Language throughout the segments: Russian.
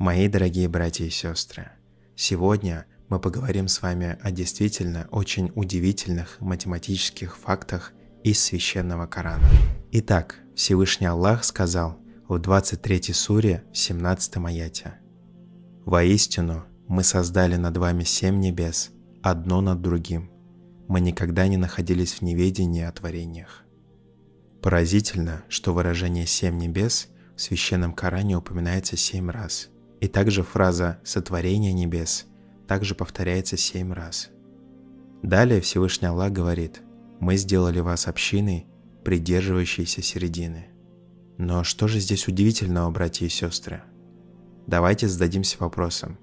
Мои дорогие братья и сестры, сегодня мы поговорим с вами о действительно очень удивительных математических фактах из священного Корана. Итак, Всевышний Аллах сказал в 23 суре в 17 аяте «Воистину мы создали над вами семь небес, одно над другим. Мы никогда не находились в неведении о творениях». Поразительно, что выражение «семь небес» в священном Коране упоминается семь раз – и также фраза «сотворение небес» также повторяется семь раз. Далее Всевышний Аллах говорит «Мы сделали вас общиной, придерживающейся середины». Но что же здесь удивительного, братья и сестры? Давайте зададимся вопросом.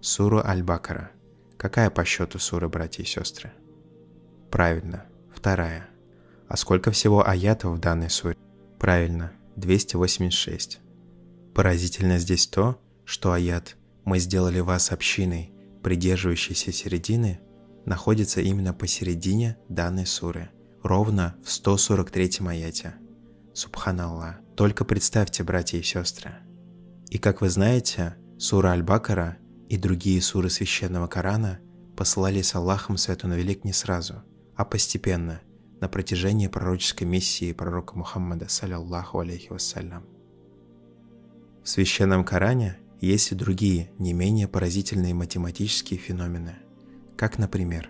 Сура Аль-Бакара. Какая по счету сура, братья и сестры? Правильно, вторая. А сколько всего аятов в данной суре? Правильно, 286. Поразительно здесь то, что аят «Мы сделали вас общиной, придерживающейся середины» находится именно посередине данной суры, ровно в 143 аяте. Субханаллах. Только представьте, братья и сестры. И как вы знаете, сура Аль-Бакара и другие суры Священного Корана посылались Аллахом Свету на велик не сразу, а постепенно, на протяжении пророческой миссии пророка Мухаммада, саллиллаху алейхи вассалям. В Священном Коране есть и другие, не менее поразительные математические феномены, как, например,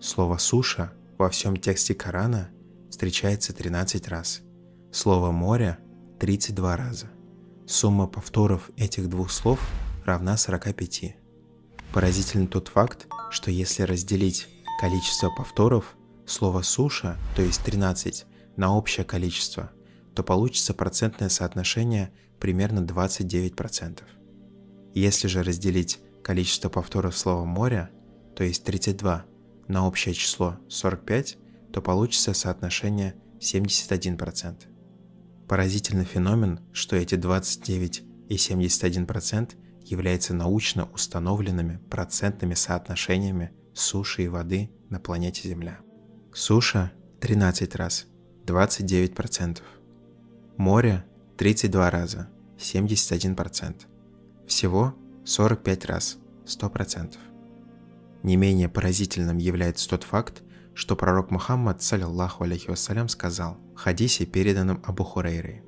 слово «суша» во всем тексте Корана встречается 13 раз, слово «море» – 32 раза. Сумма повторов этих двух слов равна 45. Поразителен тот факт, что если разделить количество повторов слова «суша», то есть 13, на общее количество, то получится процентное соотношение примерно 29%. Если же разделить количество повторов слова «море», то есть 32, на общее число 45, то получится соотношение 71%. Поразительный феномен, что эти 29 и 71% являются научно установленными процентными соотношениями суши и воды на планете Земля. Суша – 13 раз, 29%. Море – 32 раза, 71%. Всего 45 раз, 100%. Не менее поразительным является тот факт, что пророк Мухаммад, саллиллаху алейхи вассалям, сказал хадисе, переданном Абу Хурейрой.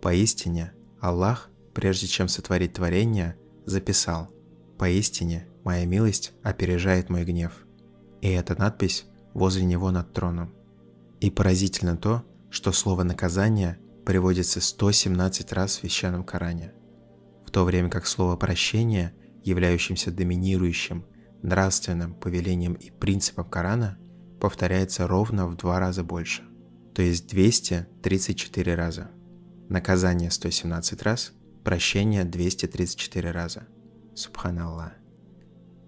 «Поистине, Аллах, прежде чем сотворить творение, записал «Поистине, моя милость опережает мой гнев». И эта надпись возле него над троном. И поразительно то, что слово «наказание» приводится 117 раз в Священном Коране в то время как слово «прощение», являющимся доминирующим нравственным повелением и принципом Корана, повторяется ровно в два раза больше, то есть 234 раза. Наказание 117 раз, прощение 234 раза. Субханаллах.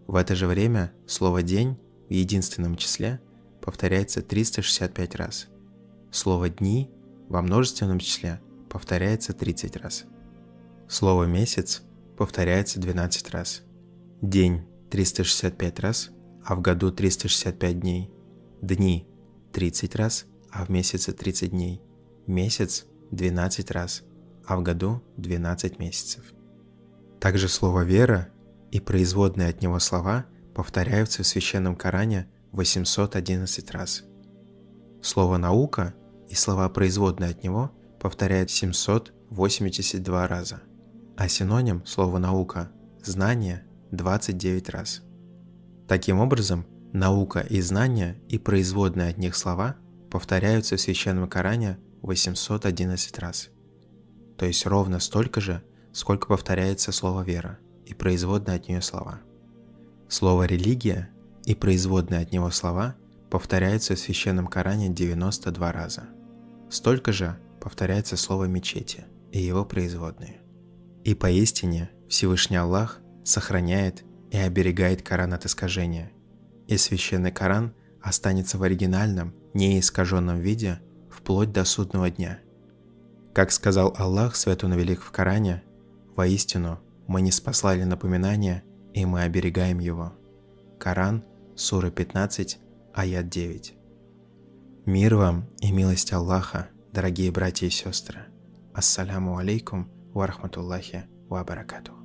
В это же время слово «день» в единственном числе повторяется 365 раз. Слово «дни» во множественном числе повторяется 30 раз. Слово «месяц» повторяется 12 раз. День – 365 раз, а в году 365 дней. Дни – 30 раз, а в месяце 30 дней. Месяц – 12 раз, а в году 12 месяцев. Также слово «вера» и производные от него слова повторяются в Священном Коране 811 раз. Слово «наука» и слова, производные от него, повторяют 782 раза а синоним слова «наука» – «знание» 29 раз. Таким образом, наука и знание и производные от них слова повторяются в Священном Коране 811 раз. То есть ровно столько же, сколько повторяется слово «вера» и производные от нее слова. Слово «религия» и производные от него слова повторяются в Священном Коране 92 раза. Столько же повторяется слово «мечети» и его производные. И поистине Всевышний Аллах сохраняет и оберегает Коран от искажения, и священный Коран останется в оригинальном, неискаженном виде вплоть до судного дня. Как сказал Аллах Святу Велик в Коране, «Воистину, мы не спаслали напоминания, и мы оберегаем его». Коран, сура 15, аят 9. Мир вам и милость Аллаха, дорогие братья и сестры. Ассаляму алейкум – ورحمة الله وبركاته.